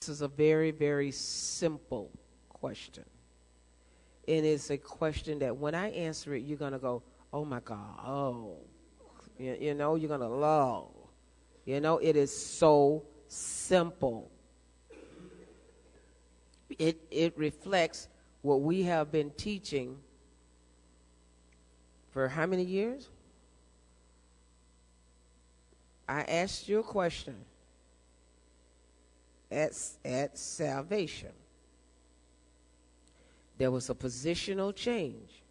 This is a very, very simple question. And it's a question that when I answer it, you're going to go, oh my God, oh. You, you know, you're going to love. You know, it is so simple. It, it reflects what we have been teaching for how many years? I asked you a question at, at salvation. There was a positional change.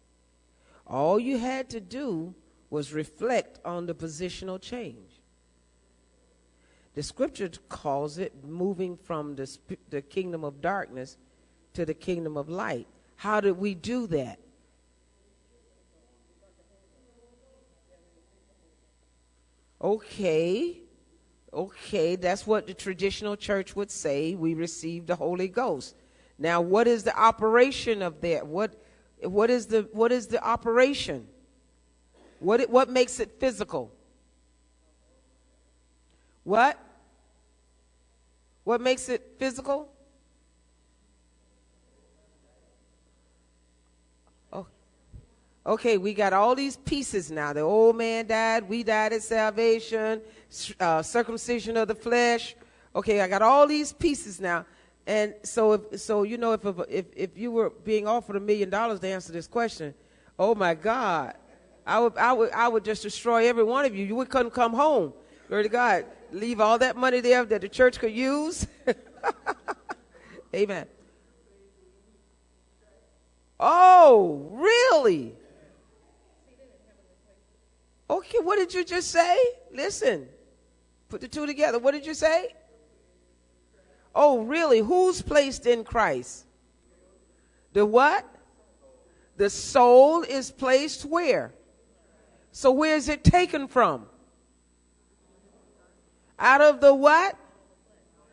All you had to do was reflect on the positional change. The scripture calls it moving from the, the kingdom of darkness to the kingdom of light. How did we do that? Okay, okay, that's what the traditional church would say. We received the Holy Ghost. Now, what is the operation of that? What, what is the what is the operation? What what makes it physical? What? What makes it physical? Okay, we got all these pieces now. The old man died, we died at salvation, uh, circumcision of the flesh. Okay, I got all these pieces now. And so, if, so you know, if, if, if you were being offered a million dollars to answer this question, oh my God, I would, I would, I would just destroy every one of you. You would couldn't come home. Glory to God. Leave all that money there that the church could use. Amen. Oh, really? Okay, what did you just say? Listen, put the two together. What did you say? Oh, really? Who's placed in Christ? The what? The soul is placed where? So where is it taken from? Out of the what?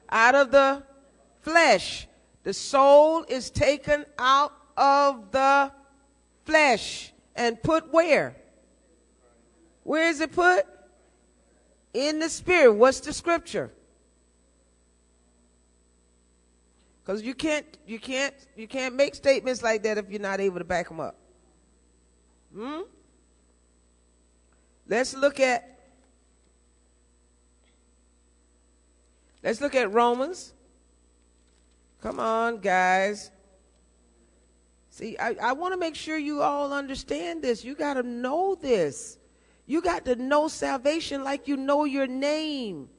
Out of the flesh. The soul is taken out of the flesh and put where? Where is it put? In the spirit. What's the scripture? Because you can't, you can't, you can't make statements like that if you're not able to back them up. Hmm? Let's look at Let's look at Romans. Come on, guys. See, I, I want to make sure you all understand this. You got to know this. You got to know salvation like you know your name.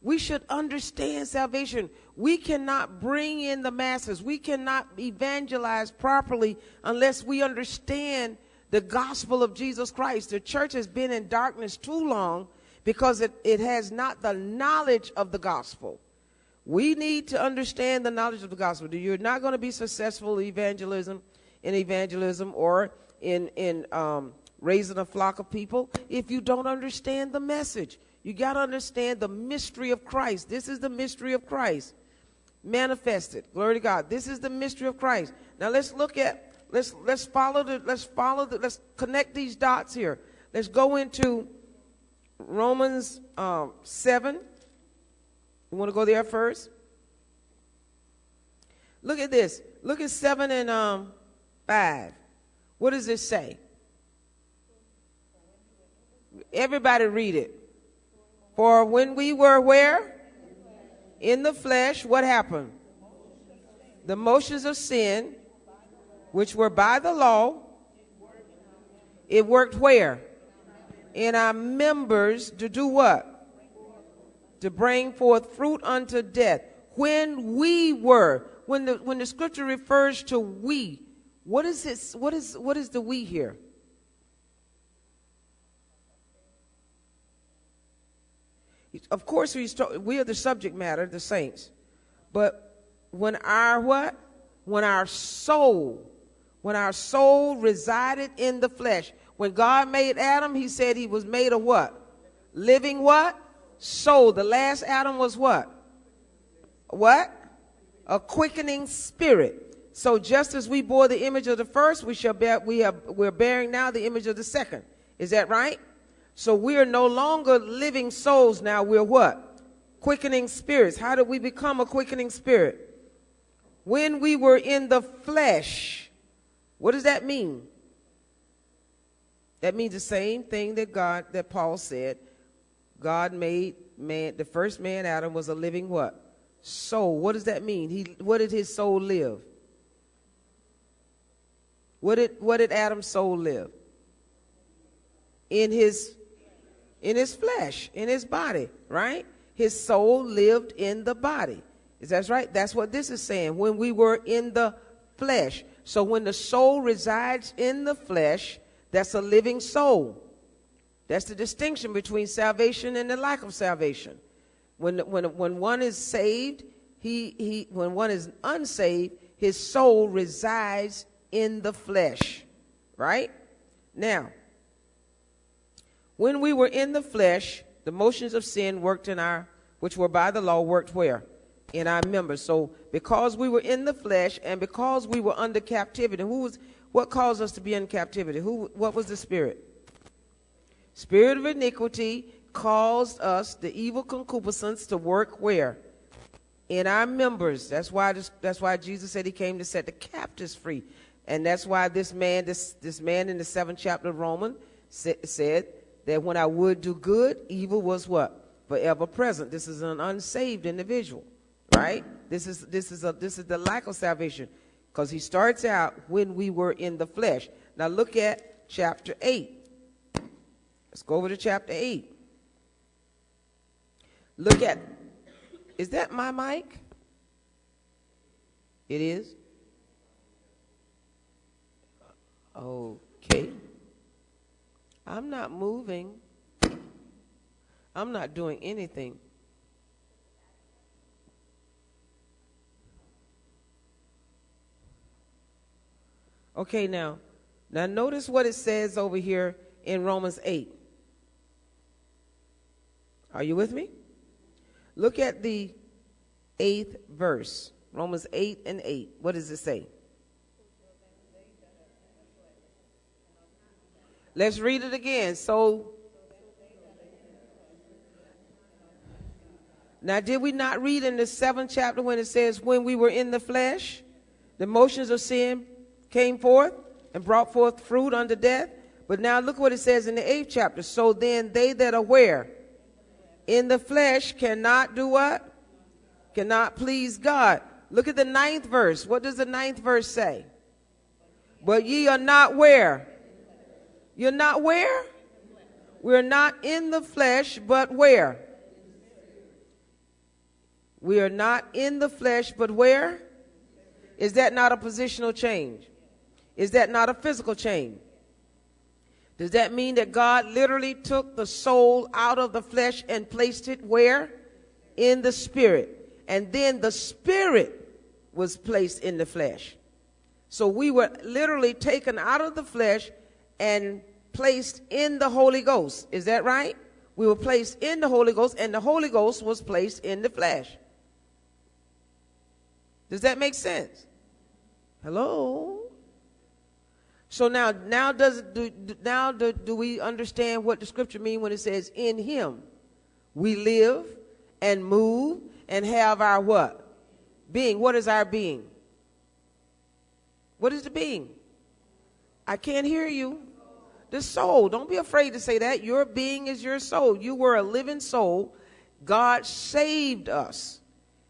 We should understand salvation. We cannot bring in the masses. We cannot evangelize properly unless we understand the gospel of Jesus Christ. The church has been in darkness too long because it, it has not the knowledge of the gospel. We need to understand the knowledge of the gospel. You're not going to be successful in evangelism, in evangelism, or in in um, raising a flock of people if you don't understand the message. You got to understand the mystery of Christ. This is the mystery of Christ manifested. Glory to God. This is the mystery of Christ. Now let's look at let's let's follow the let's follow the let's connect these dots here. Let's go into Romans um, seven. You want to go there first? Look at this. Look at seven and um, five. What does this say? Everybody read it. For when we were where? In the flesh, what happened? The motions of sin, which were by the law, it worked where? In our members to do what? To bring forth fruit unto death. When we were, when the when the scripture refers to we, what is this? What is what is the we here? Of course, we, we are the subject matter, the saints. But when our what? When our soul, when our soul resided in the flesh, when God made Adam, he said he was made of what? Living what? Soul. The last Adam was what? What? A quickening spirit. So just as we bore the image of the first, we shall bear, we have, we're bearing now the image of the second. Is that right? So we are no longer living souls now. We're what? quickening spirits. How did we become a quickening spirit? When we were in the flesh. What does that mean? That means the same thing that God, that Paul said. God made man, the first man, Adam, was a living what? Soul. What does that mean? He, what did his soul live? What did, what did Adam's soul live? In his, in his flesh, in his body, right? His soul lived in the body. Is that right? That's what this is saying. When we were in the flesh. So when the soul resides in the flesh, that's a living soul. That's the distinction between salvation and the lack of salvation. When, when, when one is saved, he, he, when one is unsaved, his soul resides in the flesh. Right? Now, when we were in the flesh, the motions of sin worked in our, which were by the law, worked where? In our members. So because we were in the flesh and because we were under captivity, who was, what caused us to be in captivity? Who, what was the spirit? Spirit of iniquity caused us, the evil concupiscence, to work where? In our members. That's why, this, that's why Jesus said he came to set the captives free. And that's why this man, this, this man in the seventh chapter of Romans said that when I would do good, evil was what? Forever present. This is an unsaved individual, right? This is, this is, a, this is the lack of salvation because he starts out when we were in the flesh. Now look at chapter 8. Let's go over to chapter 8. Look at, is that my mic? It is? Okay. I'm not moving. I'm not doing anything. Okay, now, now notice what it says over here in Romans 8. Are you with me? Look at the eighth verse, Romans 8 and 8. What does it say? Let's read it again. So, now did we not read in the seventh chapter when it says, when we were in the flesh, the motions of sin came forth and brought forth fruit unto death? But now look what it says in the eighth chapter. So then they that are where? In the flesh cannot do what? Cannot please God. Look at the ninth verse. What does the ninth verse say? But ye are not where? You're not where? We're not in the flesh, but where? We are not in the flesh, but where? Is that not a positional change? Is that not a physical change? Does that mean that God literally took the soul out of the flesh and placed it where? In the spirit. And then the spirit was placed in the flesh. So we were literally taken out of the flesh and placed in the Holy Ghost. Is that right? We were placed in the Holy Ghost, and the Holy Ghost was placed in the flesh. Does that make sense? Hello? So now, now does do, now do, do we understand what the scripture mean when it says in Him we live and move and have our what being? What is our being? What is the being? I can't hear you. The soul. Don't be afraid to say that. Your being is your soul. You were a living soul. God saved us.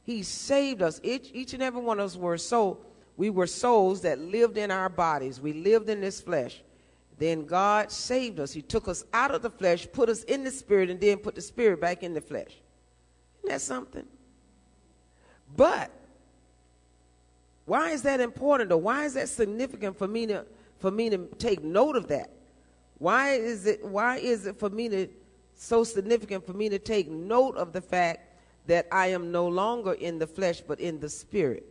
He saved us. Each, each and every one of us were soul. We were souls that lived in our bodies. We lived in this flesh. Then God saved us. He took us out of the flesh, put us in the spirit, and then put the spirit back in the flesh. Isn't that something? But why is that important or why is that significant for me to for me to take note of that? Why is it why is it for me to so significant for me to take note of the fact that I am no longer in the flesh but in the spirit?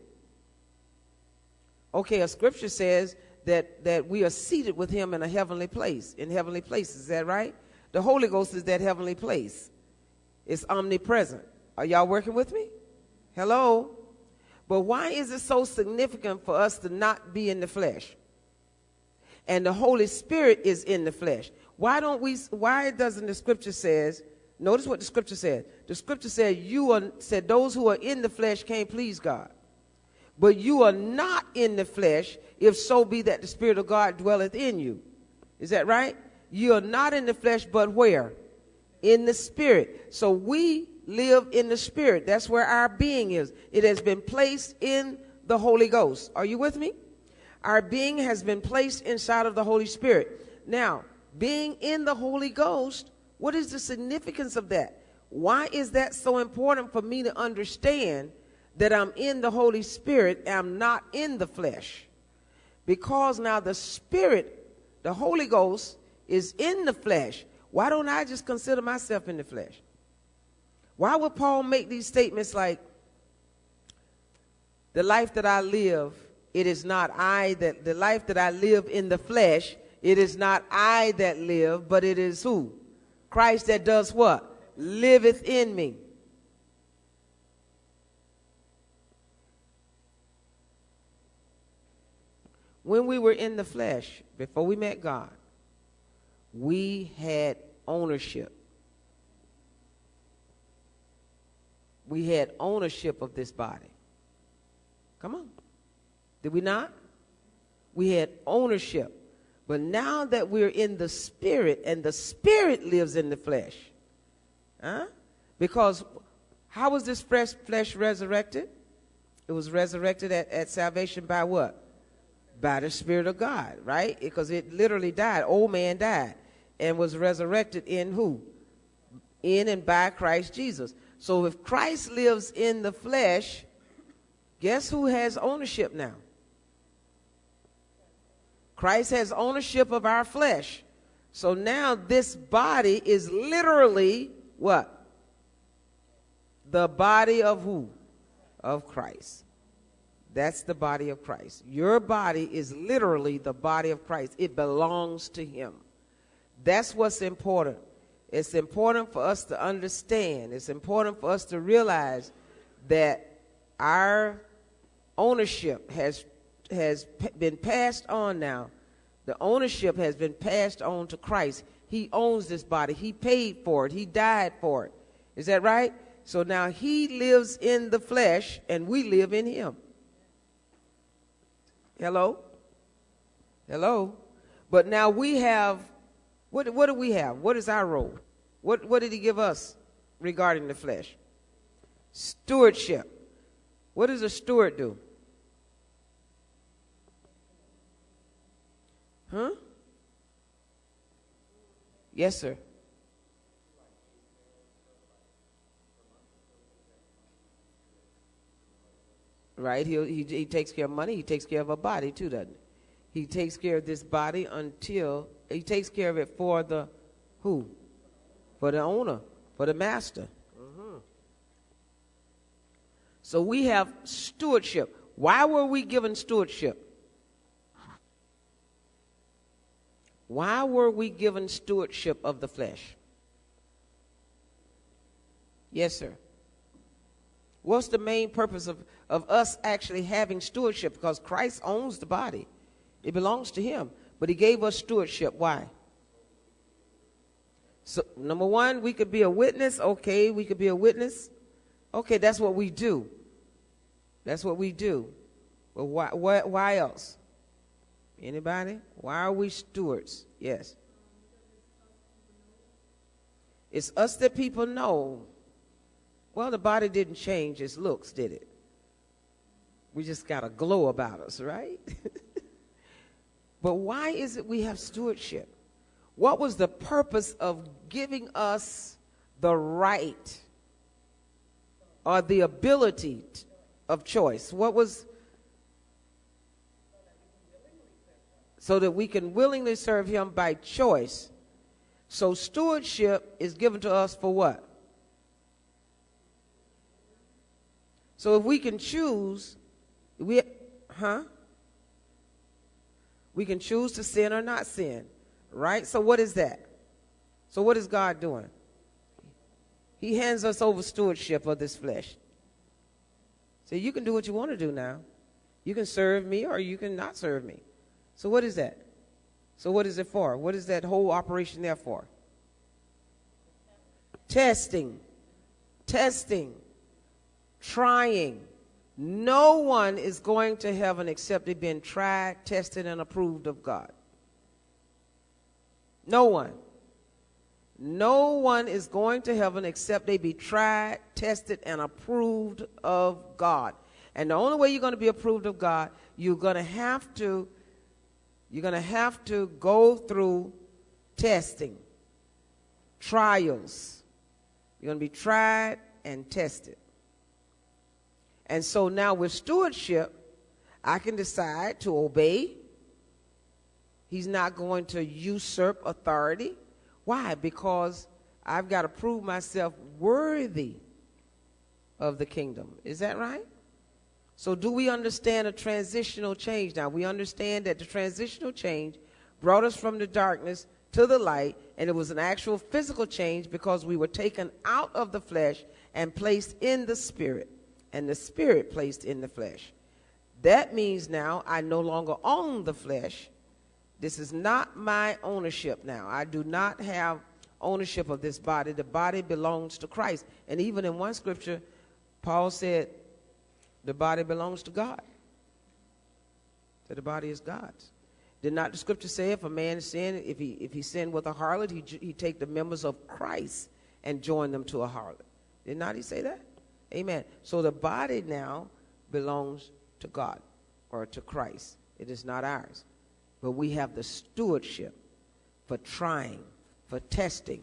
Okay, a scripture says that that we are seated with him in a heavenly place, in heavenly places, is that right? The Holy Ghost is that heavenly place. It's omnipresent. Are y'all working with me? Hello? But why is it so significant for us to not be in the flesh? And the Holy Spirit is in the flesh. Why don't we, why doesn't the scripture says, Notice what the scripture said. The scripture said, You are said those who are in the flesh can't please God. But you are not in the flesh, if so be that the Spirit of God dwelleth in you. Is that right? You are not in the flesh, but where? In the Spirit. So we live in the Spirit. That's where our being is. It has been placed in the Holy Ghost. Are you with me? Our being has been placed inside of the Holy Spirit. Now, being in the Holy Ghost what is the significance of that? Why is that so important for me to understand that I'm in the Holy Spirit and I'm not in the flesh? Because now the Spirit, the Holy Ghost, is in the flesh. Why don't I just consider myself in the flesh? Why would Paul make these statements like, the life that I live, it is not I that, the life that I live in the flesh, it is not I that live, but it is who? Christ that does what? Liveth in me. When we were in the flesh, before we met God, we had ownership. We had ownership of this body. Come on. Did we not? We had ownership. But now that we're in the spirit and the spirit lives in the flesh, huh? Because how was this fresh flesh resurrected? It was resurrected at, at salvation by what? By the Spirit of God, right? Because it literally died. Old man died and was resurrected in who? In and by Christ Jesus. So if Christ lives in the flesh, guess who has ownership now? Christ has ownership of our flesh. So now this body is literally what? The body of who? Of Christ. That's the body of Christ. Your body is literally the body of Christ. It belongs to him. That's what's important. It's important for us to understand. It's important for us to realize that our ownership has has been passed on now. The ownership has been passed on to Christ. He owns this body. He paid for it. He died for it. Is that right? So now he lives in the flesh and we live in him. Hello? Hello? But now we have, what, what do we have? What is our role? What, what did he give us regarding the flesh? Stewardship. What does a steward do? Huh? Yes, sir. Right? He, he, he takes care of money. He takes care of a body, too, doesn't he? He takes care of this body until he takes care of it for the who? For the owner, for the master. Mm-hmm. So we have stewardship. Why were we given stewardship? Why were we given stewardship of the flesh? Yes, sir. What's the main purpose of, of us actually having stewardship? Because Christ owns the body, it belongs to Him. But He gave us stewardship. Why? So, number one, we could be a witness. Okay, we could be a witness. Okay, that's what we do. That's what we do. But why, why, why else? Anybody? Why are we stewards? Yes. It's us that people know. Well, the body didn't change its looks, did it? We just got a glow about us, right? but why is it we have stewardship? What was the purpose of giving us the right or the ability of choice? What was so that we can willingly serve him by choice. So stewardship is given to us for what? So if we can choose, we, huh? We can choose to sin or not sin, right? So what is that? So what is God doing? He hands us over stewardship of this flesh. So you can do what you want to do now. You can serve me or you can not serve me. So what is that? So what is it for? What is that whole operation there for? testing, testing, trying. No one is going to heaven except they've been tried, tested, and approved of God. No one. No one is going to heaven except they be tried, tested, and approved of God. And the only way you're going to be approved of God, you're going to have to you're going to have to go through testing, trials. You're going to be tried and tested. And so now with stewardship, I can decide to obey. He's not going to usurp authority. Why? Because I've got to prove myself worthy of the kingdom. Is that right? So, do we understand a transitional change now? We understand that the transitional change brought us from the darkness to the light, and it was an actual physical change because we were taken out of the flesh and placed in the spirit, and the spirit placed in the flesh. That means now I no longer own the flesh. This is not my ownership now. I do not have ownership of this body. The body belongs to Christ. And even in one scripture, Paul said, the body belongs to God. So the body is God's. Did not the scripture say if a man sin, if he if he sinned with a harlot, he he take the members of Christ and join them to a harlot? Did not he say that? Amen. So the body now belongs to God or to Christ. It is not ours. But we have the stewardship for trying, for testing,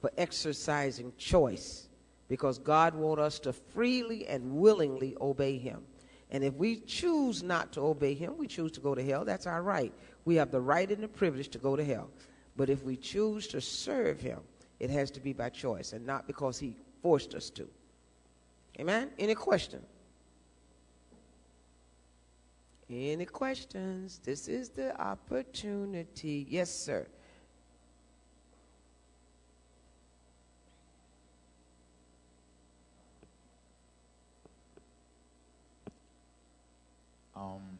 for exercising choice because God wants us to freely and willingly obey him. And if we choose not to obey him, we choose to go to hell. That's our right. We have the right and the privilege to go to hell. But if we choose to serve him, it has to be by choice and not because he forced us to. Amen? Any question? Any questions? This is the opportunity. Yes, sir. Um,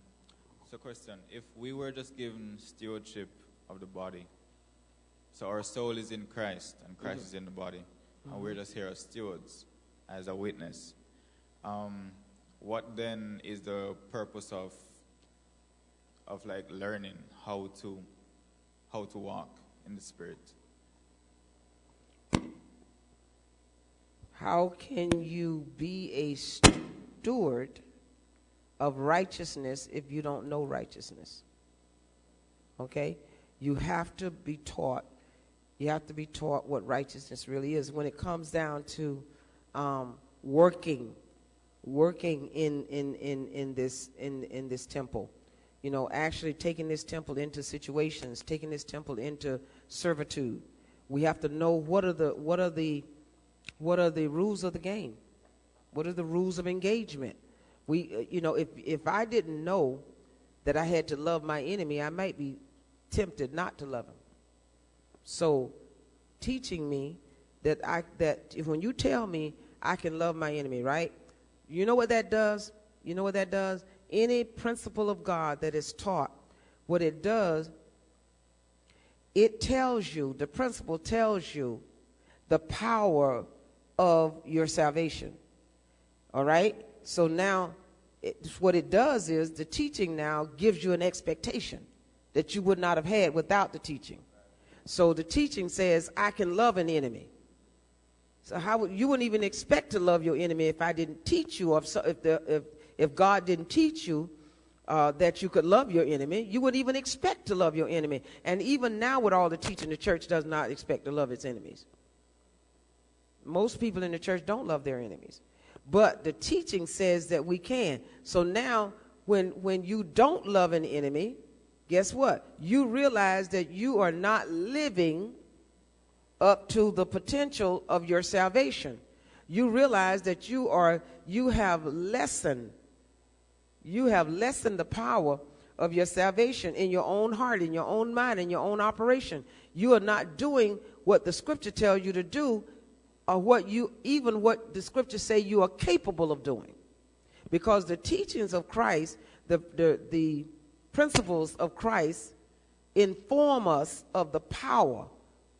so, question: If we were just given stewardship of the body, so our soul is in Christ and Christ mm-hmm. is in the body, mm-hmm. and we're just here as stewards, as a witness. Um, what then is the purpose of of like learning how to how to walk in the spirit? How can you be a steward? Of righteousness if you don't know righteousness. Okay? You have to be taught. You have to be taught what righteousness really is. When it comes down to um, working, working in, in, in, in, this, in, in this temple, you know, actually taking this temple into situations, taking this temple into servitude. We have to know what are the, what are the, what are the rules of the game? What are the rules of engagement? We, uh, you know, if, if I didn't know that I had to love my enemy, I might be tempted not to love him. So, teaching me that I that if, when you tell me I can love my enemy, right? You know what that does? You know what that does? Any principle of God that is taught, what it does, it tells you, the principle tells you the power of your salvation. All right? So now it, what it does is the teaching now gives you an expectation that you would not have had without the teaching. So the teaching says, I can love an enemy. So how would you wouldn't even expect to love your enemy if I didn't teach you, if, if, the, if, if God didn't teach you uh, that you could love your enemy, you wouldn't even expect to love your enemy. And even now, with all the teaching, the church does not expect to love its enemies. Most people in the church don't love their enemies. But the teaching says that we can. So now, when, when you don't love an enemy, guess what? You realize that you are not living up to the potential of your salvation. You realize that you are you have lessened you have lessened the power of your salvation in your own heart, in your own mind, in your own operation. You are not doing what the scripture tells you to do what you even what the scriptures say you are capable of doing because the teachings of christ the, the, the principles of christ inform us of the power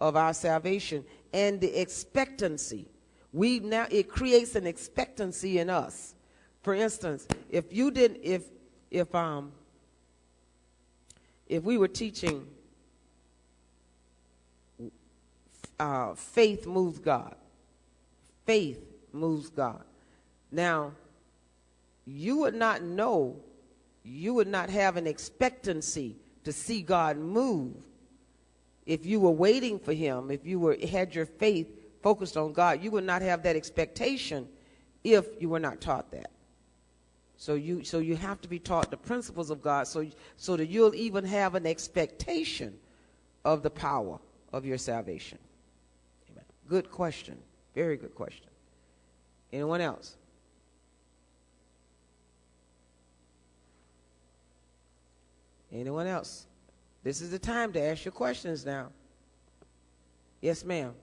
of our salvation and the expectancy. We now it creates an expectancy in us. For instance, if you didn't if if um if we were teaching uh, faith moves God. Faith moves God. Now, you would not know, you would not have an expectancy to see God move if you were waiting for him, if you were had your faith focused on God, you would not have that expectation if you were not taught that. So you so you have to be taught the principles of God so so that you'll even have an expectation of the power of your salvation. Amen. Good question. Very good question. Anyone else? Anyone else? This is the time to ask your questions now. Yes, ma'am.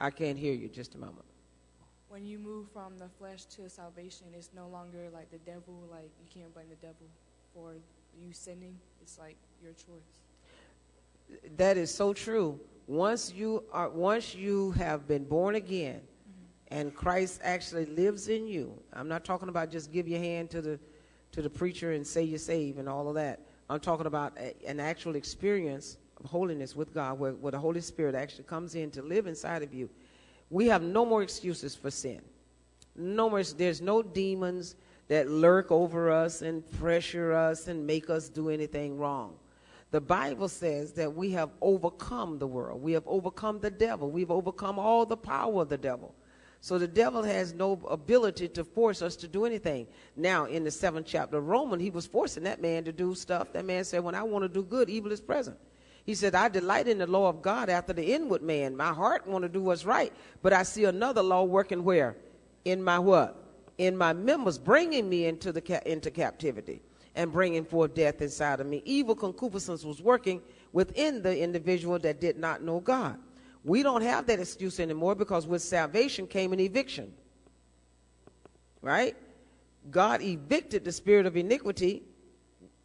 I can't hear you. Just a moment. When you move from the flesh to salvation, it's no longer like the devil, like you can't blame the devil for you sinning. It's like your choice. That is so true. Once you are once you have been born again mm-hmm. and Christ actually lives in you. I'm not talking about just give your hand to the to the preacher and say you're saved and all of that. I'm talking about a, an actual experience of holiness with God where, where the Holy Spirit actually comes in to live inside of you. We have no more excuses for sin. No more there's no demons that lurk over us and pressure us and make us do anything wrong. The Bible says that we have overcome the world. We have overcome the devil. We've overcome all the power of the devil. So the devil has no ability to force us to do anything. Now, in the seventh chapter of Romans, he was forcing that man to do stuff. That man said, When I want to do good, evil is present. He said, I delight in the law of God after the inward man. My heart want to do what's right, but I see another law working where? In my what? In my members, bringing me into the ca- into captivity and bringing forth death inside of me. Evil concupiscence was working within the individual that did not know God. We don't have that excuse anymore because with salvation came an eviction. Right? God evicted the spirit of iniquity,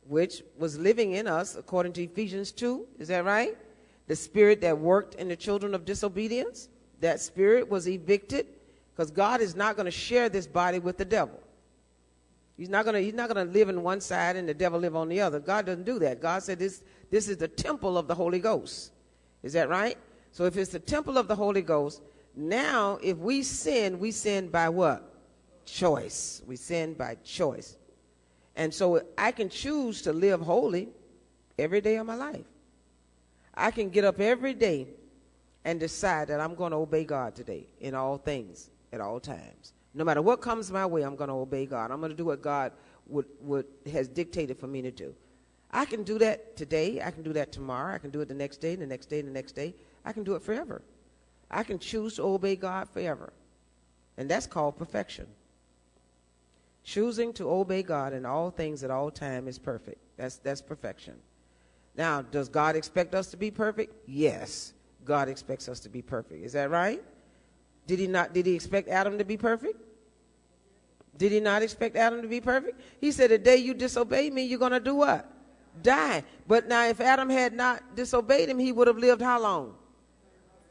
which was living in us, according to Ephesians 2. Is that right? The spirit that worked in the children of disobedience, that spirit was evicted because God is not going to share this body with the devil. He's not going to he's not going to live in one side and the devil live on the other. God doesn't do that. God said this this is the temple of the Holy Ghost. Is that right? So if it's the temple of the Holy Ghost, now if we sin, we sin by what? Choice. We sin by choice. And so I can choose to live holy every day of my life. I can get up every day and decide that I'm going to obey God today in all things, at all times. No matter what comes my way, I'm going to obey God. I'm going to do what God would, would, has dictated for me to do. I can do that today. I can do that tomorrow. I can do it the next day, the next day, the next day. I can do it forever. I can choose to obey God forever. And that's called perfection. Choosing to obey God in all things at all time is perfect. That's, that's perfection. Now, does God expect us to be perfect? Yes. God expects us to be perfect. Is that right? Did he not did he expect Adam to be perfect? Did he not expect Adam to be perfect? He said, The day you disobey me, you're gonna do what? Die. But now if Adam had not disobeyed him, he would have lived how long?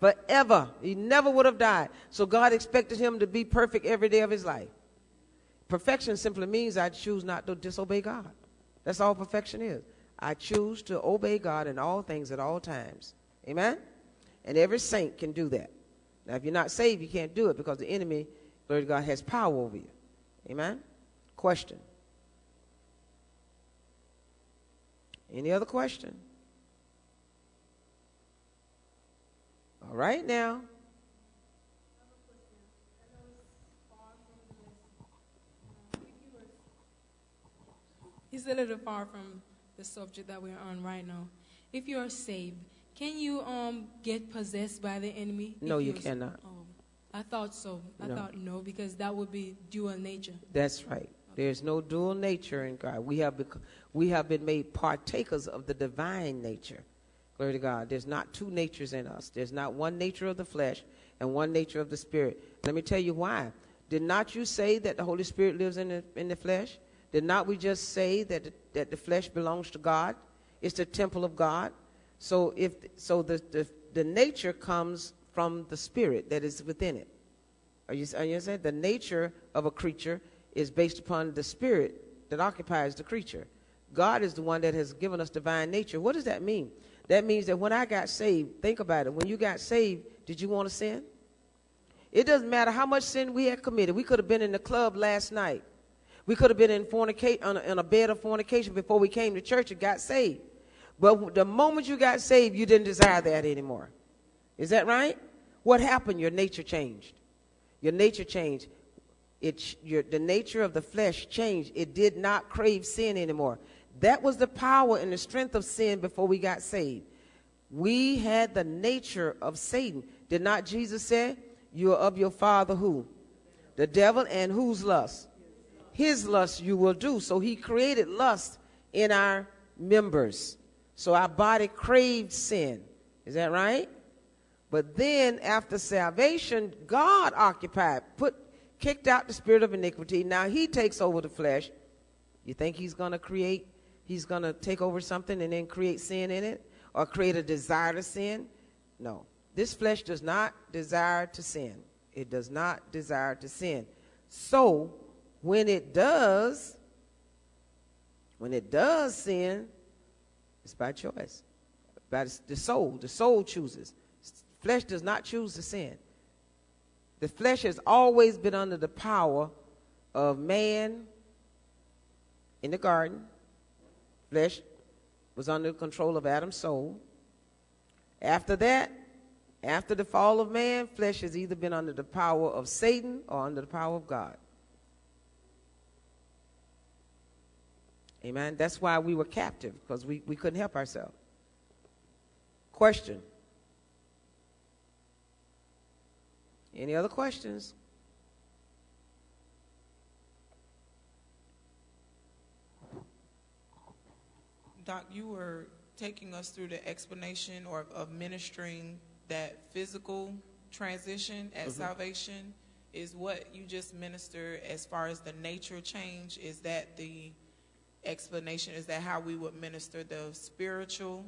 forever. He never would have died. So God expected him to be perfect every day of his life. Perfection simply means I choose not to disobey God. That's all perfection is. I choose to obey God in all things at all times. Amen? And every saint can do that. Now, if you're not saved, you can't do it because the enemy, glory to God, has power over you. Amen? Question. Any other question? All right now. It's a little far from the subject that we're on right now. If you are saved, can you um get possessed by the enemy? No, you cannot. Oh, I thought so. I No. thought no, because that would be dual nature. That's right. There's no dual nature in God. We have bec- we have been made partakers of the divine nature. Glory to God. There's not two natures in us. There's not one nature of the flesh and one nature of the spirit. Let me tell you why. Did not you say that the Holy Spirit lives in the in the flesh? Did not we just say that the, that the flesh belongs to God? It's the temple of God. So if so, the, the the nature comes from the spirit that is within it. Are you, are you saying the nature of a creature is based upon the spirit that occupies the creature? God is the one that has given us divine nature. What does that mean? That means that when I got saved, think about it. When you got saved, did you want to sin? It doesn't matter how much sin we had committed. We could have been in the club last night. We could have been in fornicate on a, a bed of fornication before we came to church and got saved. But the moment you got saved, you didn't desire that anymore. Is that right? What happened? Your nature changed. Your nature changed. It, your, the nature of the flesh changed. It did not crave sin anymore. That was the power and the strength of sin before we got saved. We had the nature of Satan. Did not Jesus say, You are of your father who? The devil, and whose lust? His lust you will do. So he created lust in our members. So our body craved sin. Is that right? But then after salvation, God occupied, put, kicked out the spirit of iniquity. Now he takes over the flesh. You think he's going to create, he's going to take over something and then create sin in it or create a desire to sin? No. This flesh does not desire to sin. It does not desire to sin. So when it does, when it does sin, it's by choice. By the soul. The soul chooses. Flesh does not choose to sin. The flesh has always been under the power of man in the garden. Flesh was under the control of Adam's soul. After that, after the fall of man, flesh has either been under the power of Satan or under the power of God. Amen. That's why we were captive, because we, we couldn't help ourselves. Question Any other questions? Doc, you were taking us through the explanation or of ministering that physical transition at Mm-hmm. salvation. Is what you just ministered as far as the nature change? Is that the explanation? Is that how we would minister the spiritual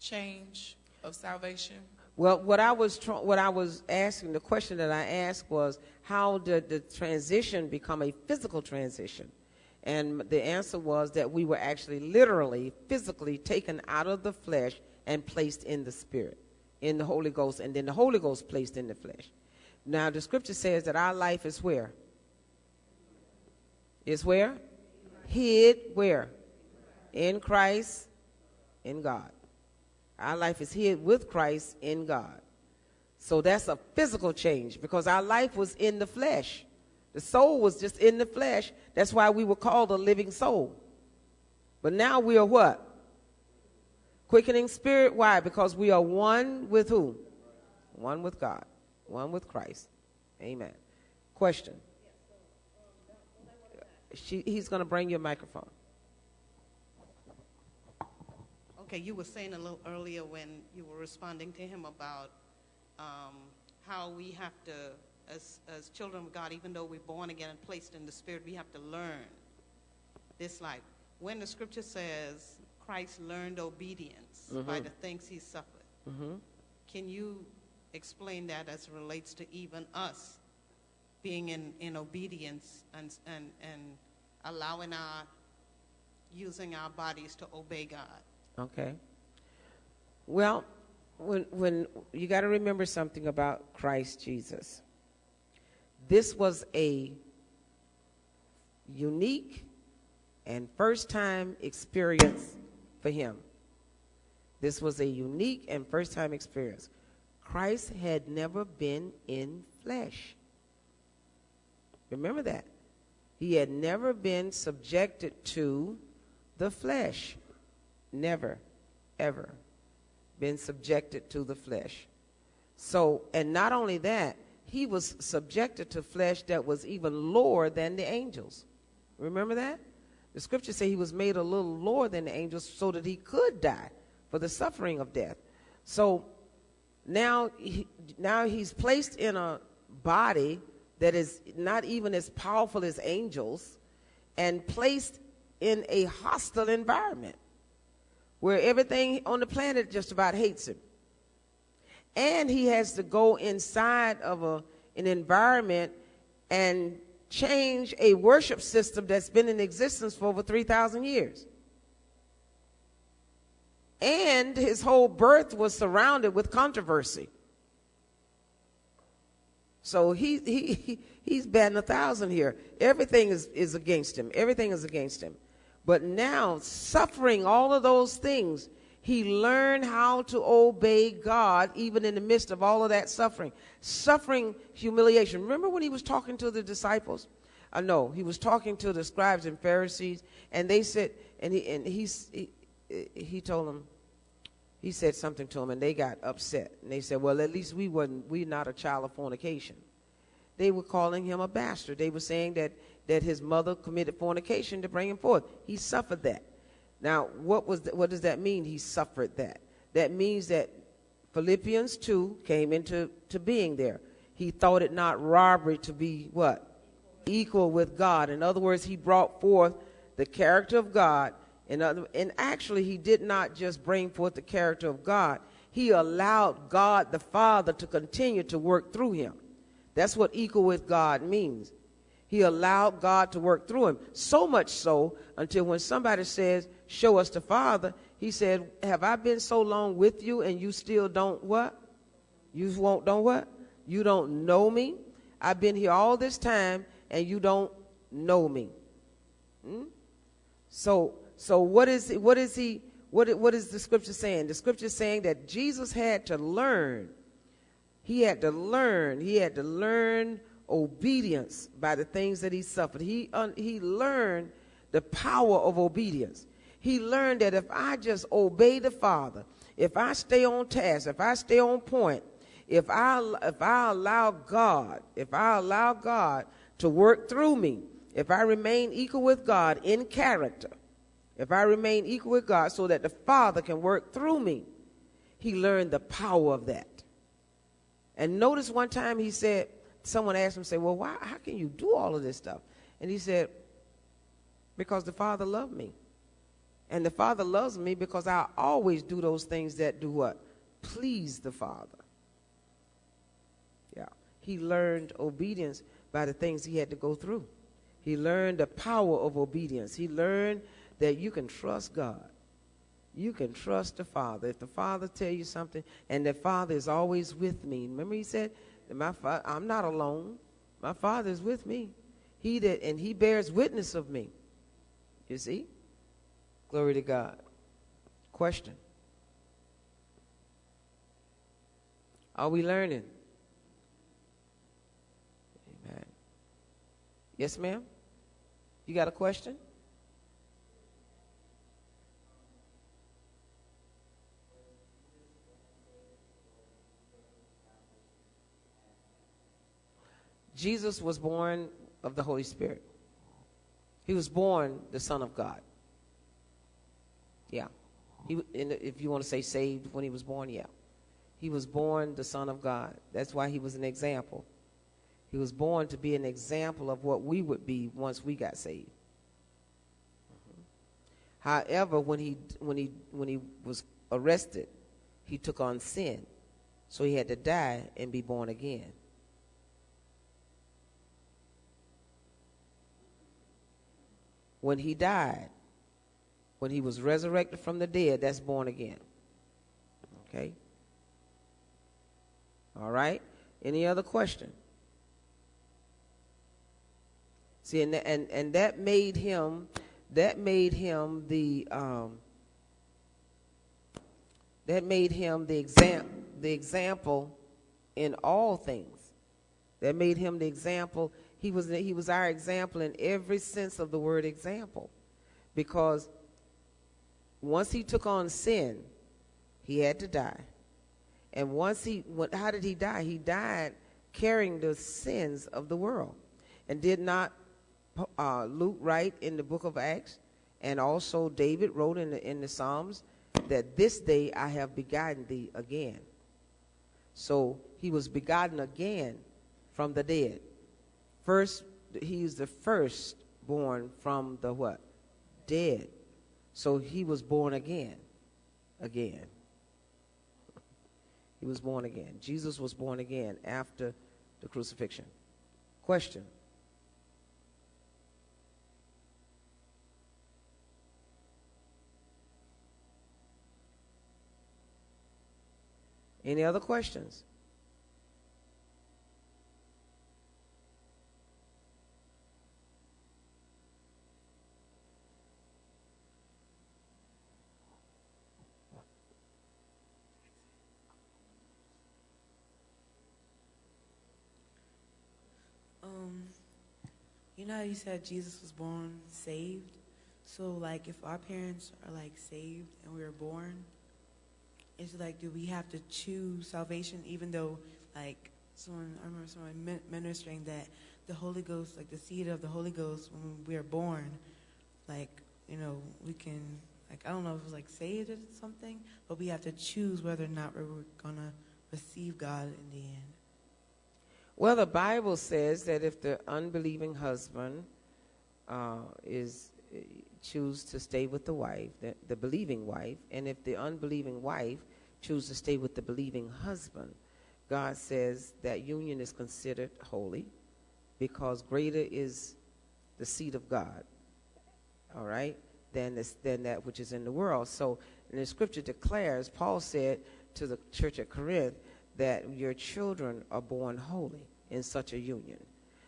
change of salvation? Well, what I was what I was asking, the question that I asked was, how did the transition become a physical transition? And the answer was that we were actually literally, physically taken out of the flesh and placed in the spirit, in the Holy Ghost, and then the Holy Ghost placed in the flesh. Now, the scripture says that our life is where? Is where? Hid where? In Christ, in God. Our life is hid with Christ in God. So that's a physical change because our life was in the flesh. The soul was just in the flesh. That's why we were called a living soul. But now we are what? Quickening spirit. Why? Because we are one with who? One with God. One with Christ. Amen. Question. She, he's going to bring you a microphone. Okay, you were saying a little earlier when you were responding to him about um, how we have to, as, as children of God, even though we're born again and placed in the Spirit, we have to learn this life. When the scripture says Christ learned obedience by the things he suffered, Mm-hmm. can you explain that as it relates to even us being in, in obedience and, and, and allowing our, using our bodies to obey God? Okay. Well, when when you got to remember something about Christ Jesus. This was a unique and first time experience for him. This was a unique and first time experience. Christ had never been in flesh. Remember that. He had never been subjected to the flesh. Never, ever been subjected to the flesh. So, and not only that, he was subjected to flesh that was even lower than the angels. Remember that? The scripture say he was made a little lower than the angels so that he could die for the suffering of death. So now, he, now he's placed in a body that is not even as powerful as angels, and placed in a hostile environment where everything on the planet just about hates him. And he has to go inside of a, an environment and change a worship system that's been in existence for over 3,000 years. And his whole birth was surrounded with controversy. So he, he, he's batting a thousand here. Everything is, is against him. Everything is against him. But now, suffering all of those things, he learned how to obey God even in the midst of all of that suffering. Suffering, humiliation. Remember when he was talking to the disciples? I uh, know he was talking to the scribes and Pharisees, and they said, and he and he's, he he told them, he said something to them, and they got upset, and they said, well, at least we wasn't, we not a child of fornication. They were calling him a bastard. They were saying that that his mother committed fornication to bring him forth. He suffered that. Now, what, was the, what does that mean? He suffered that. That means that Philippians 2 came into to being there. He thought it not robbery to be what? Equal with God. In other words, he brought forth the character of God. In other, and actually, he did not just bring forth the character of God, he allowed God the Father to continue to work through him. That's what equal with God means. He allowed God to work through him. So much so until when somebody says, Show us the Father, he said, Have I been so long with you and you still don't what? You won't don't what? You don't know me? I've been here all this time and you don't know me. Hmm? So so what is what is he what what is the scripture saying? The scripture is saying that Jesus had to learn. He had to learn. He had to learn obedience by the things that he suffered. He, he learned the power of obedience. He learned that if I just obey the Father, if I stay on task, if I stay on point, if I, if I allow God, if I allow God to work through me, if I remain equal with God in character, if I remain equal with God so that the Father can work through me, he learned the power of that. And notice one time he said, someone asked him, say, well, why, how can you do all of this stuff? And he said, because the Father loved me. And the Father loves me because I always do those things that do what? Please the Father. Yeah. He learned obedience by the things he had to go through. He learned the power of obedience. He learned that you can trust God. You can trust the Father. If the Father tell you something, and the Father is always with me. Remember he said, my fa- I'm not alone. My Father is with me. He that and He bears witness of me. You see? Glory to God. Question. Are we learning? Amen. Yes, ma'am? You got a question? Jesus was born of the Holy Spirit. He was born the Son of God. Yeah. He, if you want to say saved when he was born, yeah. He was born the Son of God. That's why he was an example. He was born to be an example of what we would be once we got saved. However, when he when he when he was arrested, he took on sin, so he had to die and be born again. When he died, when he was resurrected from the dead, that's born again. Okay? All right? Any other question? See, and, and, and that made him, that made him the, um, that made him the exam, the example in all things. That made him the example he was, he was our example in every sense of the word example. Because once he took on sin, he had to die. And once he, how did he die? He died carrying the sins of the world. And did not uh, Luke write in the book of Acts, and also David wrote in the, in the Psalms, that this day I have begotten thee again. So he was begotten again from the dead. First, he is the first born from the what? Dead. So he was born again. Again. He was born again. Jesus was born again after the crucifixion. Question. Any other questions? Um, you know you said Jesus was born saved? So, like, if our parents are like saved and we were born, it's like, do we have to choose salvation even though, like, someone, I remember someone ministering that the Holy Ghost, like the seed of the Holy Ghost, when we are born, like, you know, we can, like, I don't know if it was like saved or something, but we have to choose whether or not we're going to receive God in the end. Well, the Bible says that if the unbelieving husband uh, is uh, choose to stay with the wife, the, the believing wife, and if the unbelieving wife choose to stay with the believing husband, God says that union is considered holy because greater is the seed of God, all right, than, this, than that which is in the world. So, and the scripture declares, Paul said to the church at Corinth, that your children are born holy in such a union.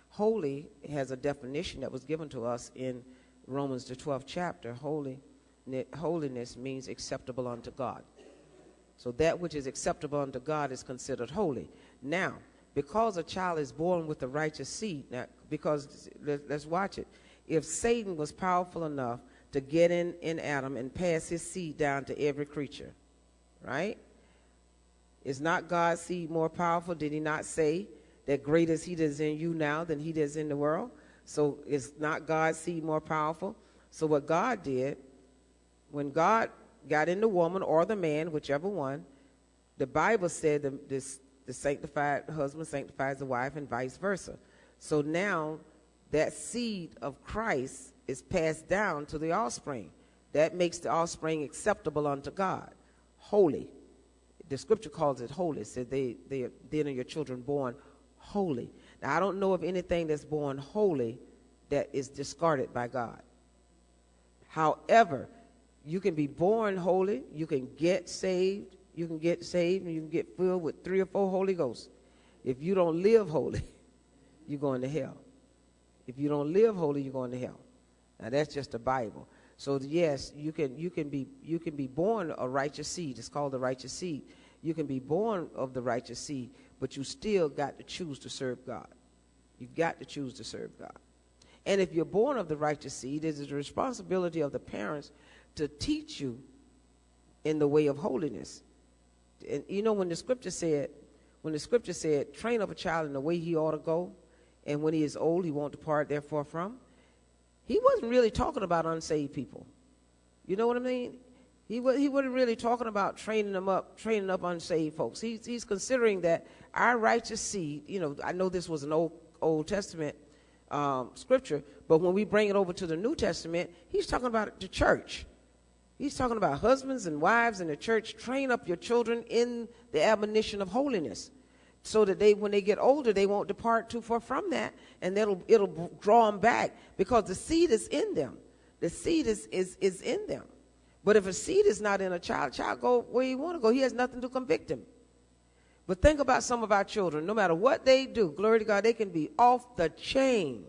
Holy has a definition that was given to us in Romans, the 12th chapter. Holy, holiness means acceptable unto God. So that which is acceptable unto God is considered holy. Now, because a child is born with the righteous seed, now, because let, us watch it. If Satan was powerful enough to get in, in Adam and pass his seed down to every creature, right? Is not God's seed more powerful? Did he not say that greater is he that is in you now than he that is in the world? So is not God's seed more powerful? So what God did, when God got in the woman or the man, whichever one, the Bible said the, this, the sanctified husband sanctifies the wife and vice versa. So now that seed of Christ is passed down to the offspring. That makes the offspring acceptable unto God, holy the scripture calls it holy. It said they, they, then are your children born holy. Now, I don't know of anything that's born holy that is discarded by God. However, you can be born holy, you can get saved, you can get saved, and you can get filled with three or four Holy Ghosts. If you don't live holy, you're going to hell. If you don't live holy, you're going to hell. Now that's just the Bible. So yes, you can you can be you can be born a righteous seed. It's called the righteous seed. You can be born of the righteous seed, but you still got to choose to serve God. You've got to choose to serve God. And if you're born of the righteous seed, it is the responsibility of the parents to teach you in the way of holiness. And you know when the scripture said, when the scripture said, train up a child in the way he ought to go, and when he is old, he won't depart therefore from he wasn't really talking about unsaved people. You know what I mean? He, was, he wasn't really talking about training them up, training up unsaved folks. He's, he's considering that our righteous seed, you know, I know this was an Old, Old Testament um, scripture, but when we bring it over to the New Testament, he's talking about the church. He's talking about husbands and wives in the church. Train up your children in the admonition of holiness so that they, when they get older, they won't depart too far from that, and it'll it'll draw them back because the seed is in them. The seed is is is in them. But if a seed is not in a child, child go where you want to go. He has nothing to convict him. But think about some of our children. No matter what they do, glory to God, they can be off the chain.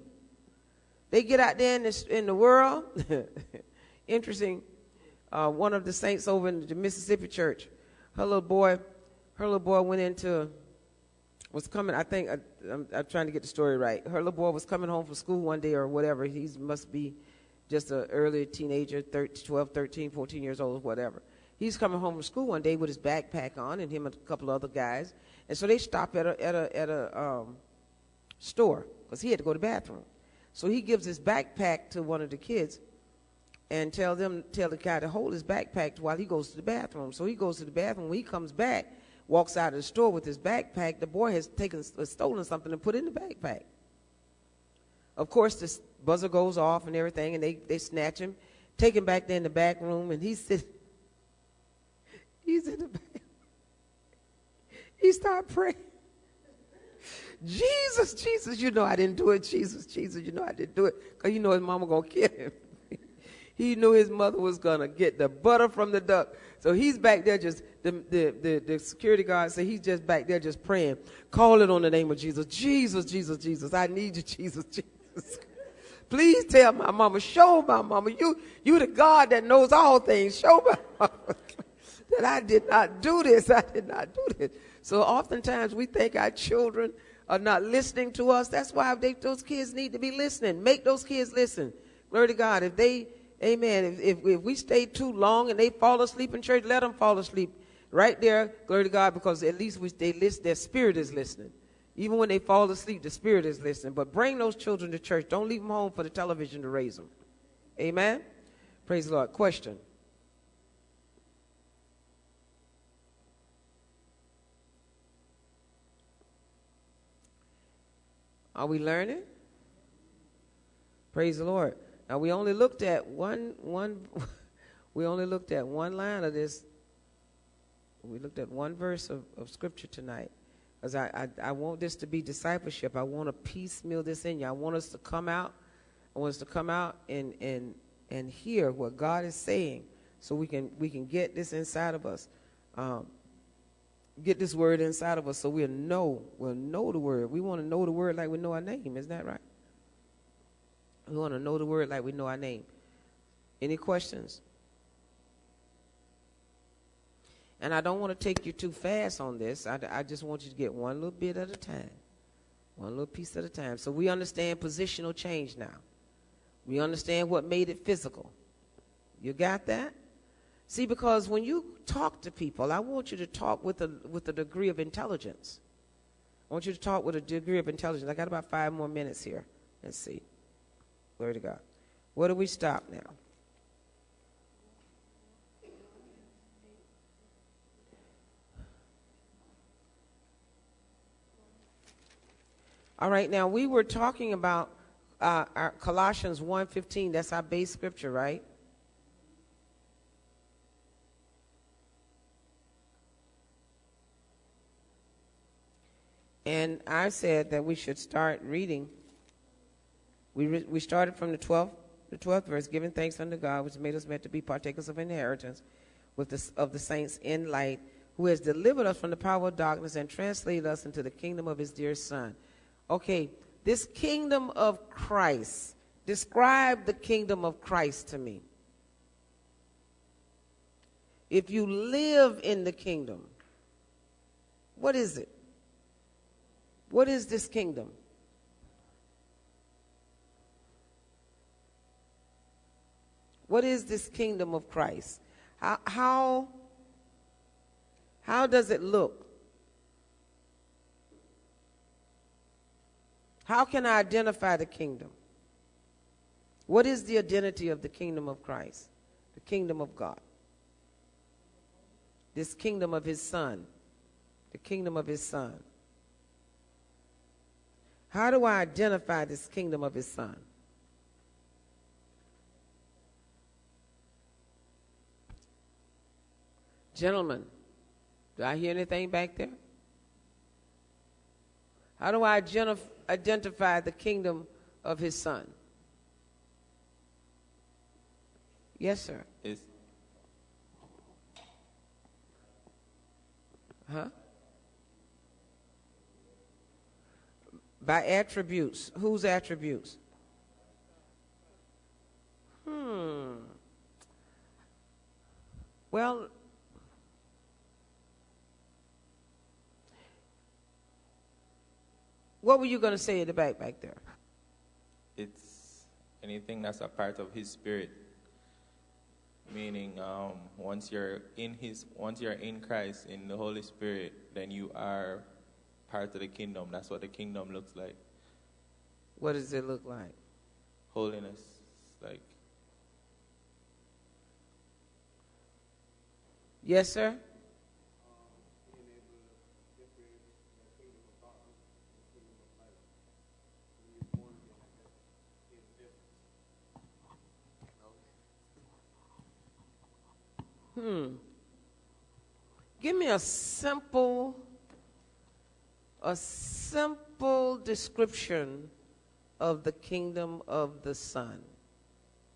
They get out there in, this, in the world. Interesting. Uh, one of the saints over in the Mississippi church, her little boy, her little boy went into was coming, I think, I, I'm, I'm, trying to get the story right. Her little boy was coming home from school one day or whatever. He must be just an early teenager, 13, 12, 13, 14 years old, whatever. He's coming home from school one day with his backpack on and him and a couple other guys. And so they stop at a, at a, at a um, store because he had to go to the bathroom. So he gives his backpack to one of the kids and tell them, tell the guy to hold his backpack while he goes to the bathroom. So he goes to the bathroom. When he comes back, walks out of the store with his backpack, the boy has taken stolen something and put it in the backpack. of course, the buzzer goes off and everything, and they, they snatch him, take him back there in the back room, and he's sitting. He's in the back. He start praying. Jesus, Jesus, you know I didn't do it. Jesus, Jesus, you know I didn't do it. Because you know his mama going to kill him. He knew his mother was going to get the butter from the duck. So he's back there just, the, the, the, the security guard said he's just back there just praying. Call it on the name of Jesus. Jesus, Jesus, Jesus. I need you, Jesus, Jesus. Please tell my mama, show my mama, you, you the God that knows all things. Show my mama that I did not do this. I did not do this. So oftentimes we think our children are not listening to us. That's why they, those kids need to be listening. Make those kids listen. Glory to God. If they, amen, if, if, if we stay too long and they fall asleep in church, let them fall asleep right there. Glory to God, because at least we, they list, their spirit is listening. Even when they fall asleep, the spirit is listening. But bring those children to church. Don't leave them home for the television to raise them. Amen. Praise the Lord. Question. Are we learning? Praise the Lord. Now we only looked at one one we only looked at one line of this. We looked at one verse of, of scripture tonight. Because I, I, I want this to be discipleship. I want to piecemeal this in you. I want us to come out. I want us to come out and and and hear what God is saying so we can we can get this inside of us. Um, get this word inside of us so we'll know, we'll know the word. We want to know the word like we know our name. Isn't that right? We want to know the word like we know our name. Any questions? And I don't want to take you too fast on this. I, I just want you to get one little bit at a time, one little piece at a time. So we understand positional change now. We understand what made it physical. You got that? See, because when you talk to people, I want you to talk with a, with a degree of intelligence. I want you to talk with a degree of intelligence. I got about five more minutes here. Let's see. Glory to God. Where do we stop now? All right, now we were talking about uh, our Colossians 1.15. That's our base scripture, right? And I said that we should start reading. We, re- we started from the 12th, the 12th verse, giving thanks unto God, which made us meant to be partakers of inheritance with the, of the saints in light, who has delivered us from the power of darkness and translated us into the kingdom of his dear Son. Okay, this kingdom of Christ, describe the kingdom of Christ to me. If you live in the kingdom, what is it? What is this kingdom? What is this kingdom of Christ? How, how, how does it look? How can I identify the kingdom? What is the identity of the kingdom of Christ? The kingdom of God. This kingdom of his son. The kingdom of his son. How do I identify this kingdom of his son? Gentlemen, do I hear anything back there? How do I identify the kingdom of his son? Yes, sir. Is Huh? By attributes. Whose attributes? Hmm. Well, what were you going to say in the back back there? it's anything that's a part of His Spirit. Meaning, um, once you're in His, once you're in Christ, in the Holy Spirit, then you are part of the kingdom. That's what the kingdom looks like. What does it look like? Holiness, like Yes, sir? Hmm. Give me a simple, a simple description of the kingdom of the Son.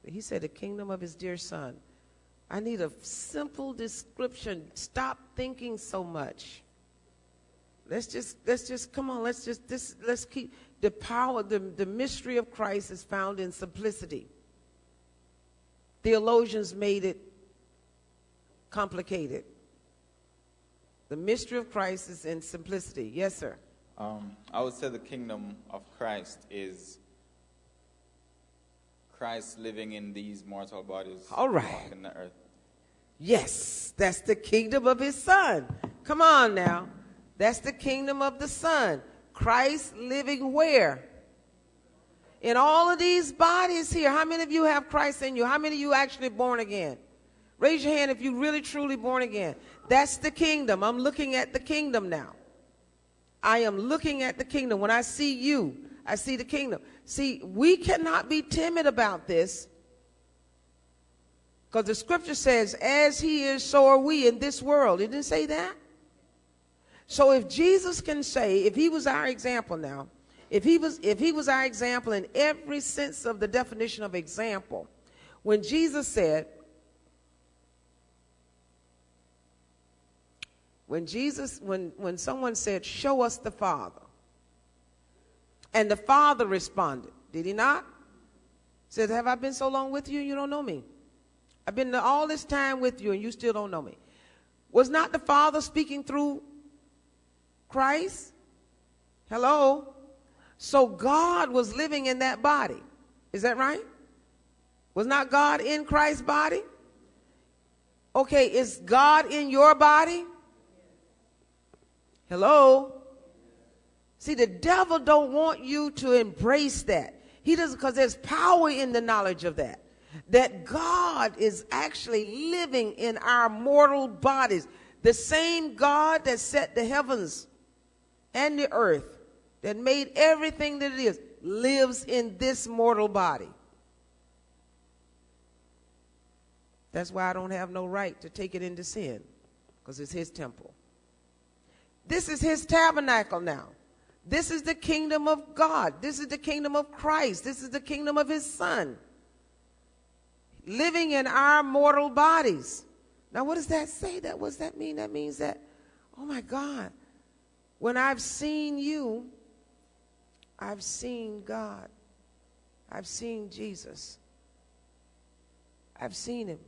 He said, the kingdom of his dear Son. I need a simple description. Stop thinking so much. Let's just, let's just, come on, let's just, this, let's keep, the power, the, the mystery of Christ is found in simplicity. Theologians made it complicated. The mystery of Christ is in simplicity. Yes, sir. Um, I would say the kingdom of Christ is Christ living in these mortal bodies. All right. walking the earth. Yes, that's the kingdom of his son. Come on now. That's the kingdom of the son. Christ living where? In all of these bodies here. How many of you have Christ in you? How many of you actually born again? Raise your hand if you really truly born again. That's the kingdom. I'm looking at the kingdom now. I am looking at the kingdom. When I see you, I see the kingdom. See, we cannot be timid about this because the scripture says, as he is, so are we in this world. It didn't say that. So if Jesus can say, if he was our example now, if he was, if he was our example in every sense of the definition of example, when Jesus said, when Jesus, when, when someone said, show us the Father, and the Father responded, did he not? Said, have I been so long with you and you don't know me? I've been all this time with you and you still don't know me. Was not the Father speaking through Christ? Hello? So God was living in that body. Is that right? Was not God in Christ's body? Okay, is God in your body? Hello? See, the devil don't want you to embrace that. He doesn't because there's power in the knowledge of that. That God is actually living in our mortal bodies. The same God that set the heavens and the earth, that made everything that it is, lives in this mortal body. That's why I don't have no right to take it into sin, because it's his temple. This is his tabernacle now. This is the kingdom of God. This is the kingdom of Christ. This is the kingdom of his son. Living in our mortal bodies. Now, what does that say? That what does that mean? That means that, oh my God, when I've seen you, I've seen God. I've seen Jesus. I've seen him.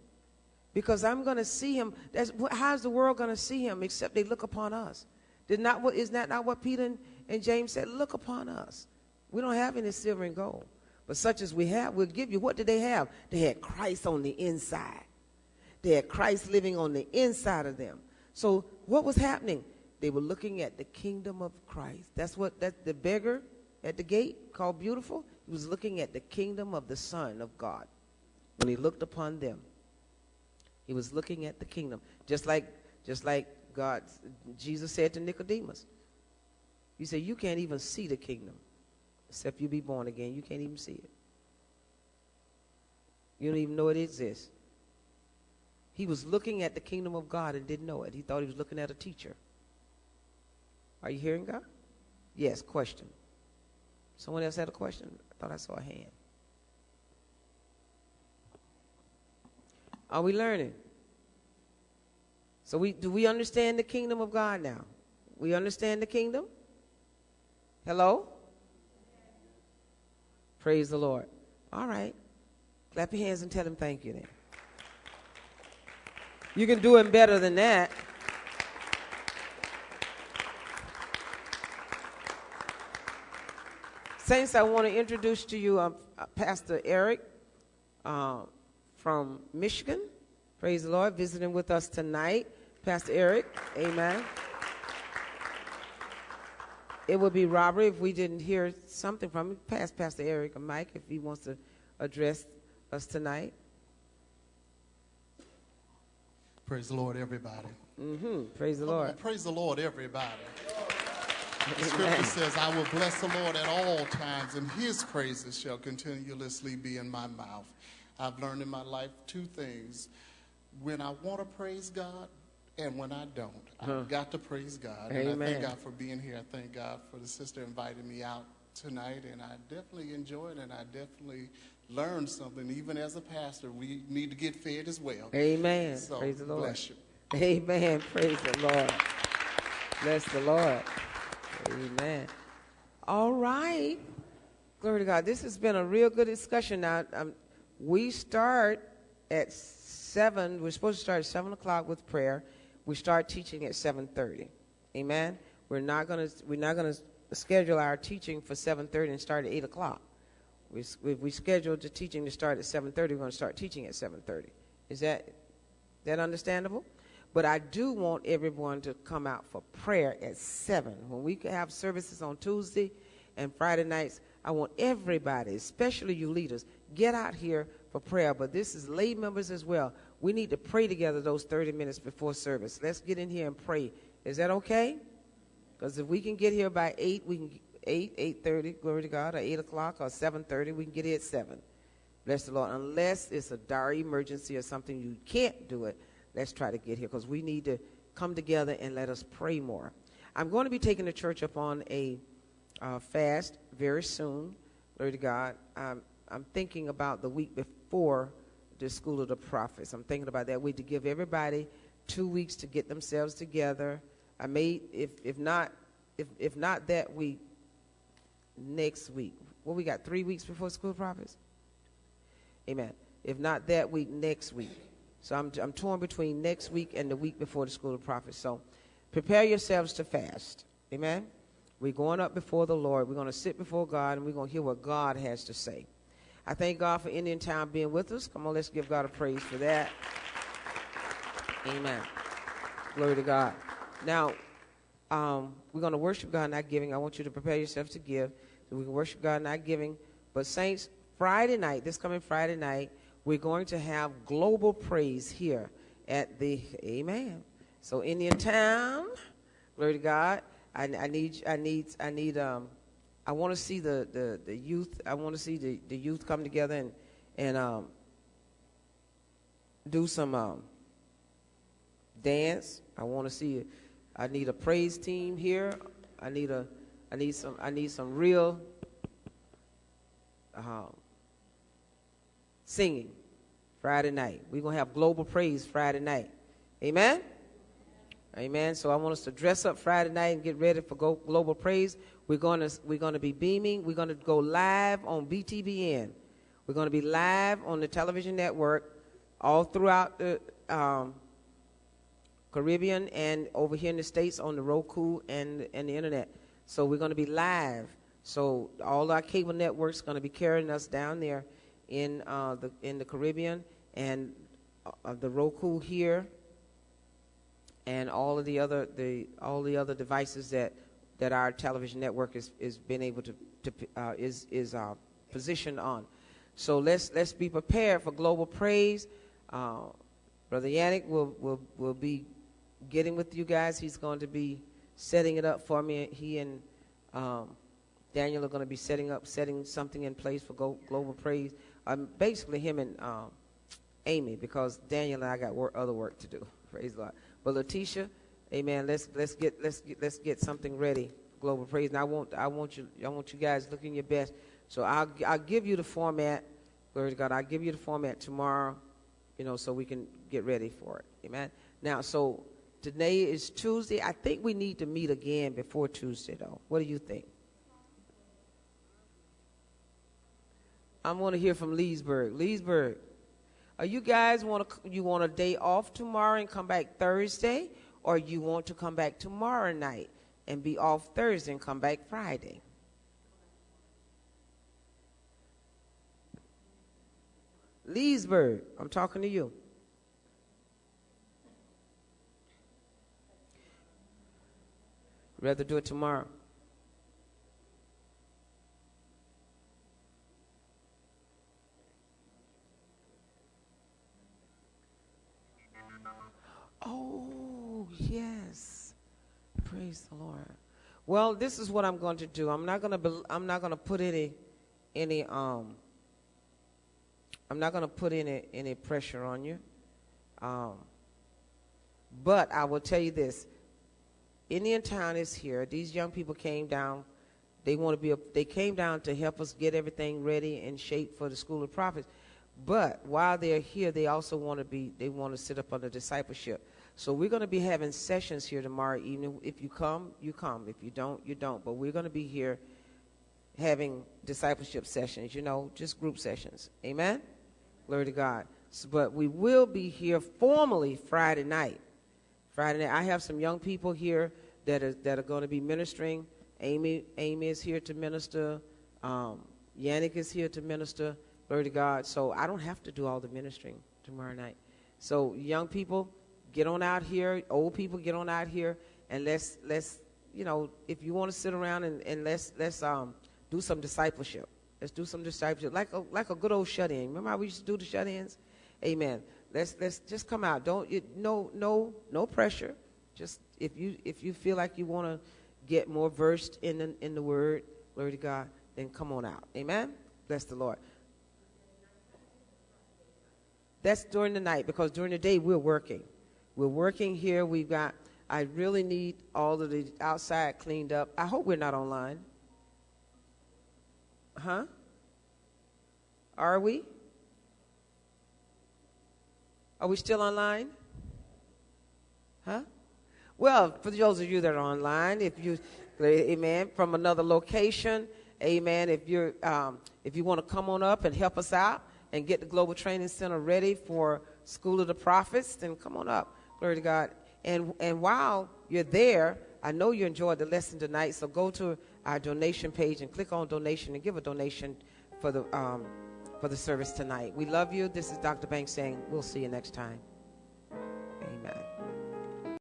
Because I'm going to see him. That's, how's the world going to see him except they look upon us? Did not what is that not what Peter and, James said? Look upon us. We don't have any silver and gold, but such as we have, we'll give you. What did they have? They had Christ on the inside. They had Christ living on the inside of them. So what was happening? They were looking at the kingdom of Christ. That's what that the beggar at the gate called beautiful. He was looking at the kingdom of the Son of God. When he looked upon them, he was looking at the kingdom, just like just like God, Jesus said to Nicodemus, He said, You can't even see the kingdom except you be born again. You can't even see it. You don't even know it exists. He was looking at the kingdom of God and didn't know it. He thought he was looking at a teacher. Are you hearing God? Yes, question. Someone else had a question? I thought I saw a hand. Are we learning? So we do we understand the kingdom of God now? We understand the kingdom? Hello? Praise the Lord. All right. Clap your hands and tell him thank you then. You can do him better than that. Saints, I want to introduce to you um, uh, Pastor Eric uh, from Michigan. Praise the Lord, visiting with us tonight. Pastor Eric, amen. It would be robbery if we didn't hear something from him. Pass Pastor Eric a mic if he wants to address us tonight. Praise the Lord, everybody. hmm Praise the Lord. praise the Lord, everybody. The scripture says, I will bless the Lord at all times, and his praises shall continuously be in my mouth. I've learned in my life two things when I want to praise God and when I don't. Huh. I've got to praise God. And I thank God for being here. I thank God for the sister inviting me out tonight. And I definitely enjoyed it. And I definitely learned something. Even as a pastor, we need to get fed as well. Amen. So, Praise the Lord. bless you. Amen. Praise the Lord. Bless the Lord. Amen. All right. Glory to God. This has been a real good discussion. Now, um, we start at seven. We're supposed to start at seven o'clock with prayer. We start teaching at seven thirty. Amen. We're not gonna. We're not gonna schedule our teaching for seven thirty and start at eight o'clock. We, we, scheduled the teaching to start at seven thirty. We're going to start teaching at seven thirty. Is that that understandable? But I do want everyone to come out for prayer at 7. When we have services on Tuesday and Friday nights, I want everybody, especially you leaders, get out here for prayer. But this is lay members as well. We need to pray together those 30 minutes before service. Let's get in here and pray. Is that okay? Because if we can get here by 8, we can 8, 8.30, glory to God, or 8 o'clock, or 7.30, we can get here at 7. Bless the Lord. Unless it's a dire emergency or something you can't do it, let's try to get here because we need to come together and let us pray more. I'm going to be taking the church up on a uh, fast very soon. Glory to God. I'm, I'm thinking about the week before the School of the Prophets. I'm thinking about that week to give everybody two weeks to get themselves together. I may, if, if not, if, if not that week, next week. Well, we got three weeks before School of Prophets? Amen. If not that week, next week. So I'm, I'm torn between next week and the week before the School of Prophets. So prepare yourselves to fast. Amen. We're going up before the Lord. We're going to sit before God and we're going to hear what God has to say. I thank God for Indian Town being with us. Come on, let's give God a praise for that. Amen. Glory to God. Now, um, we're going to worship God not giving. I want you to prepare yourself to give. So we can worship God not giving. But, Saints, Friday night, this coming Friday night, we're going to have global praise here at the Amen. So Indian Town, glory to God. I, I need I need I need um I want to see the, the, the youth. I want to see the, the youth come together and and um do some um dance. I want to see. I need a praise team here. I need a I need some I need some real um, singing Friday night. We're to have global praise Friday night. Amen? Amen. So I want us to dress up Friday night and get ready for global praise. We're going to we're going to be beaming. We're going to go live on BTBN. We're going to be live on the television network all throughout the um, Caribbean and over here in the states on the Roku and and the internet. So we're going to be live. So all our cable networks going to be carrying us down there in uh, the in the Caribbean and uh, the Roku here and all of the other the all the other devices that that our television network is is been able to to uh, is is uh, positioned on. So let's let's be prepared for global praise. Uh, Brother Yannick will will will be getting with you guys. He's going to be setting it up for me. He and um, Daniel are going to be setting up setting something in place for go, global praise. Um, basically, him and um, Amy, because Daniel and I got work, other work to do. Praise God. But Letitia, Amen. Let's let's get let's get let's get something ready. Global praise. And I want I want you I want you guys looking your best. So I'll I'll give you the format. Glory to God. I'll give you the format tomorrow. You know, so we can get ready for it. Amen. Now, so today is Tuesday. I think we need to meet again before Tuesday, though. What do you think? I want to hear from Leesburg. Leesburg, are you guys want to you want a day off tomorrow and come back Thursday, or you want to come back tomorrow night and be off Thursday and come back Friday? Leesburg, I'm talking to you. Rather do it tomorrow. Oh, yes. Praise the Lord. Well, this is what I'm going to do. I'm not going to I'm not going to put any any um I'm not going to put any any pressure on you. Um, but I will tell you this: Indian Town is here. These young people came down. They want to be. A, they came down to help us get everything ready and shape for the School of Prophets. But while they're here, they also want to be. They want to sit up under discipleship. So we're going to be having sessions here tomorrow evening. If you come, you come. If you don't, you don't. But we're going to be here having discipleship sessions. You know, just group sessions. Amen. Glory to God. So, but we will be here formally Friday night. Friday night. I have some young people here that are that are going to be ministering. Amy Amy is here to minister. Um, Yannick is here to minister. Glory to God. So I don't have to do all the ministering tomorrow night. So young people, get on out here. Old people, get on out here, and let's let's you know if you want to sit around and, and let's let's um do some discipleship. Let's do some discipleship, like a like a good old shut-in. Remember how we used to do the shut-ins? Amen. Let's let's just come out. Don't you, no no no pressure. Just if you if you feel like you want to get more versed in the, in the word, glory to God, then come on out. Amen. Bless the Lord. That's during the night because during the day we're working. We're working here. We've got. I really need all of the outside cleaned up. I hope we're not online. Huh? Are we? Are we still online? Huh? Well, for those of you that are online, if you, amen, from another location, amen, if you're, um, if you want to come on up and help us out and get the Global Training Center ready for School of the Prophets, then come on up. Glory to God. And, and while you're there, I know you enjoyed the lesson tonight, so go to our donation page and click on donation and give a donation for the, um, for the service tonight. We love you. This is Dr. Banks saying we'll see you next time. Amen.